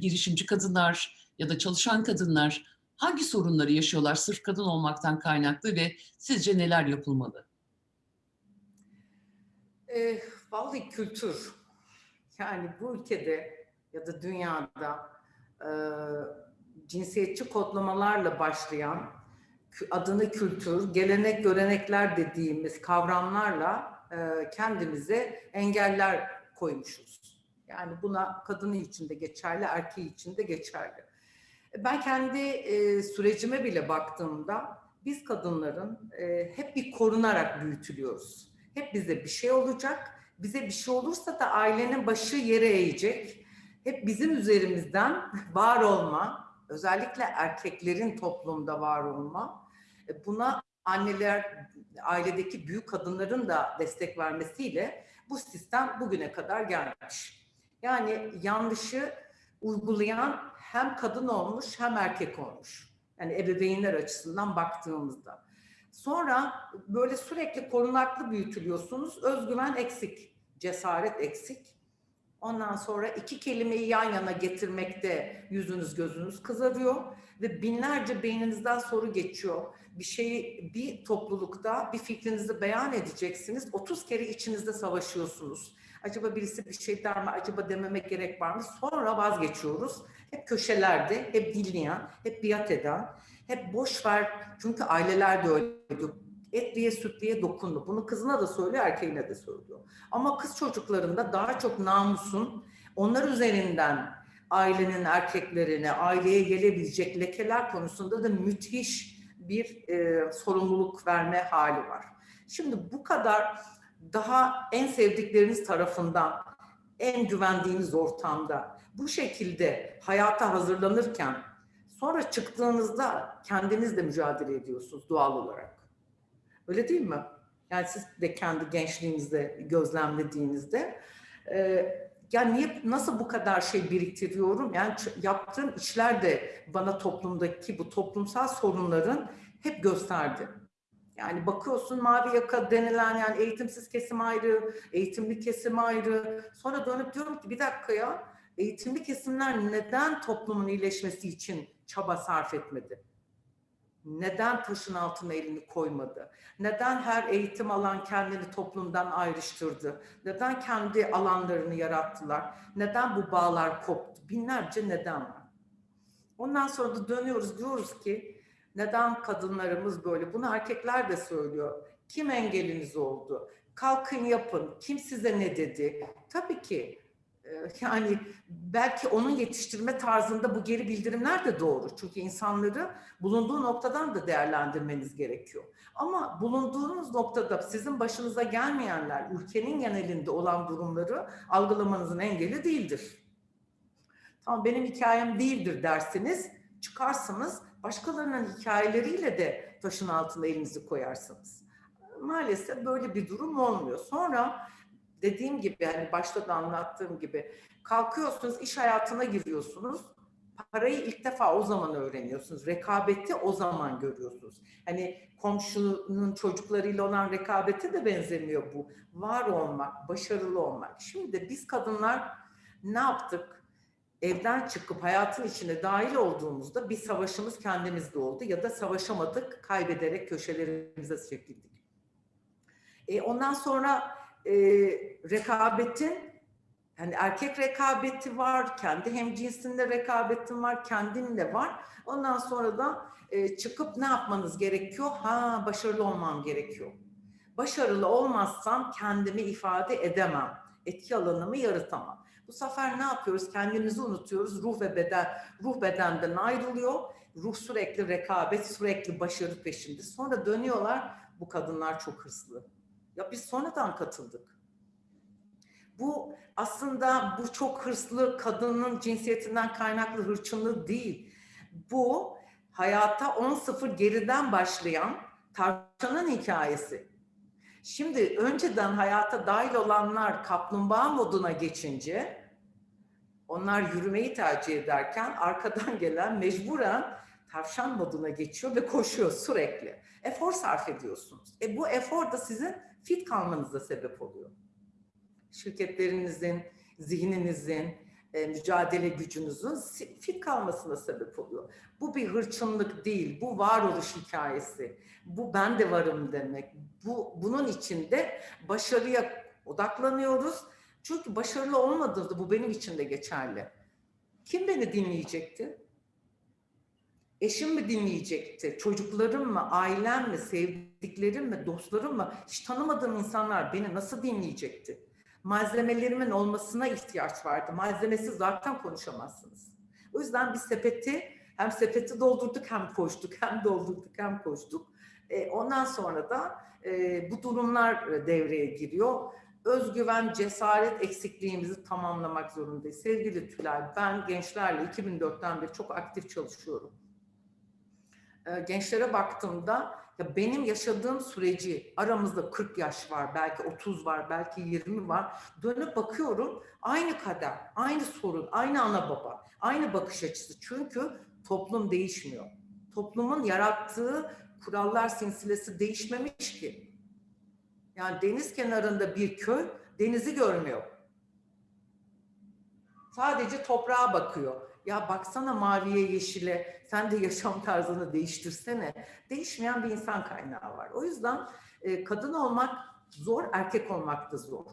girişimci kadınlar ya da çalışan kadınlar hangi sorunları yaşıyorlar sırf kadın olmaktan kaynaklı ve sizce neler yapılmalı? E, vallahi kültür. Yani bu ülkede ya da dünyada e, cinsiyetçi kodlamalarla başlayan adını kültür, gelenek, görenekler dediğimiz kavramlarla e, kendimize engeller koymuşuz. Yani buna kadını için de geçerli, erkeği için de geçerli. Ben kendi e, sürecime bile baktığımda biz kadınların e, hep bir korunarak büyütülüyoruz. Hep bize bir şey olacak. Bize bir şey olursa da ailenin başı yere eğecek. Hep bizim üzerimizden var olma, özellikle erkeklerin toplumda var olma. E, buna anneler, ailedeki büyük kadınların da destek vermesiyle bu sistem bugüne kadar gelmiş. Yani yanlışı uygulayan hem kadın olmuş hem erkek olmuş. Yani ebeveynler açısından baktığımızda. Sonra böyle sürekli korunaklı büyütülüyorsunuz. Özgüven eksik, cesaret eksik. Ondan sonra iki kelimeyi yan yana getirmekte yüzünüz gözünüz kızarıyor ve binlerce beyninizden soru geçiyor. Bir şeyi bir toplulukta bir fikrinizi beyan edeceksiniz. 30 kere içinizde savaşıyorsunuz. Acaba birisi bir şey der mi? Acaba dememek gerek var mı? Sonra vazgeçiyoruz. Hep köşelerde, hep dinleyen, hep biat eden, hep boş ver. Çünkü aileler de öyle. Etliye sütliye dokundu. Bunu kızına da söylüyor, erkeğine de söylüyor. Ama kız çocuklarında daha çok namusun, onlar üzerinden ailenin erkeklerine, aileye gelebilecek lekeler konusunda da müthiş bir e, sorumluluk verme hali var. Şimdi bu kadar daha en sevdikleriniz tarafından, en güvendiğiniz ortamda bu şekilde hayata hazırlanırken sonra çıktığınızda kendiniz de mücadele ediyorsunuz doğal olarak. Öyle değil mi? Yani siz de kendi gençliğinizde gözlemlediğinizde e, yani niye nasıl bu kadar şey biriktiriyorum? Yani yaptığım işler de bana toplumdaki bu toplumsal sorunların hep gösterdi. Yani bakıyorsun mavi yaka denilen yani eğitimsiz kesim ayrı, eğitimli kesim ayrı. Sonra dönüp diyorum ki bir dakika ya eğitimli kesimler neden toplumun iyileşmesi için çaba sarf etmedi? Neden taşın altına elini koymadı? Neden her eğitim alan kendini toplumdan ayrıştırdı? Neden kendi alanlarını yarattılar? Neden bu bağlar koptu? Binlerce neden var. Ondan sonra da dönüyoruz diyoruz ki neden kadınlarımız böyle? Bunu erkekler de söylüyor. Kim engeliniz oldu? Kalkın yapın. Kim size ne dedi? Tabii ki yani belki onun yetiştirme tarzında bu geri bildirimler de doğru. Çünkü insanları bulunduğu noktadan da değerlendirmeniz gerekiyor. Ama bulunduğunuz noktada sizin başınıza gelmeyenler, ülkenin genelinde olan durumları algılamanızın engeli değildir. Tamam benim hikayem değildir dersiniz, çıkarsınız, başkalarının hikayeleriyle de taşın altına elinizi koyarsınız. Maalesef böyle bir durum olmuyor. Sonra dediğim gibi hani başta da anlattığım gibi kalkıyorsunuz iş hayatına giriyorsunuz. Parayı ilk defa o zaman öğreniyorsunuz. Rekabeti o zaman görüyorsunuz. Hani komşunun çocuklarıyla olan rekabete de benzemiyor bu. Var olmak, başarılı olmak. Şimdi biz kadınlar ne yaptık? Evden çıkıp hayatın içine dahil olduğumuzda bir savaşımız kendimizde oldu ya da savaşamadık, kaybederek köşelerimize çekildik. E ondan sonra e, rekabetin yani erkek rekabeti var, kendi hem cinsinde rekabetin var, kendinle var. Ondan sonra da e, çıkıp ne yapmanız gerekiyor? Ha başarılı olmam gerekiyor. Başarılı olmazsam kendimi ifade edemem. Etki alanımı yaratamam. Bu sefer ne yapıyoruz? Kendimizi unutuyoruz. Ruh ve beden, ruh bedenden ayrılıyor. Ruh sürekli rekabet, sürekli başarı peşinde. Sonra dönüyorlar. Bu kadınlar çok hırslı ya biz sonradan katıldık. Bu aslında bu çok hırslı kadının cinsiyetinden kaynaklı hırçınlığı değil. Bu hayata 10-0 geriden başlayan tavşanın hikayesi. Şimdi önceden hayata dahil olanlar kaplumbağa moduna geçince onlar yürümeyi tercih ederken arkadan gelen mecburen tavşan moduna geçiyor ve koşuyor sürekli. Efor sarf ediyorsunuz. E bu efor da sizin fit kalmanıza sebep oluyor. Şirketlerinizin, zihninizin, e, mücadele gücünüzün fit kalmasına sebep oluyor. Bu bir hırçınlık değil, bu varoluş hikayesi. Bu ben de varım demek. Bu bunun içinde başarıya odaklanıyoruz. Çünkü başarılı olmadığında bu benim için de geçerli. Kim beni dinleyecekti? Eşim mi dinleyecekti? Çocuklarım mı? Ailem mi? Sevdiklerim mi? Dostlarım mı? Hiç tanımadığım insanlar beni nasıl dinleyecekti? Malzemelerimin olmasına ihtiyaç vardı. Malzemesiz zaten konuşamazsınız. O yüzden bir sepeti hem sepeti doldurduk hem koştuk, hem doldurduk hem koştuk. E, ondan sonra da e, bu durumlar devreye giriyor. Özgüven, cesaret eksikliğimizi tamamlamak zorundayız. Sevgili Tülay, ben gençlerle 2004'ten beri çok aktif çalışıyorum. E, gençlere baktığımda ya benim yaşadığım süreci aramızda 40 yaş var, belki 30 var, belki 20 var. Dönüp bakıyorum aynı kader, aynı sorun, aynı ana baba, aynı bakış açısı. Çünkü toplum değişmiyor. Toplumun yarattığı kurallar silsilesi değişmemiş ki. Yani deniz kenarında bir köy denizi görmüyor. Sadece toprağa bakıyor. Ya baksana maviye yeşile, sen de yaşam tarzını değiştirsene. Değişmeyen bir insan kaynağı var. O yüzden e, kadın olmak zor, erkek olmak da zor.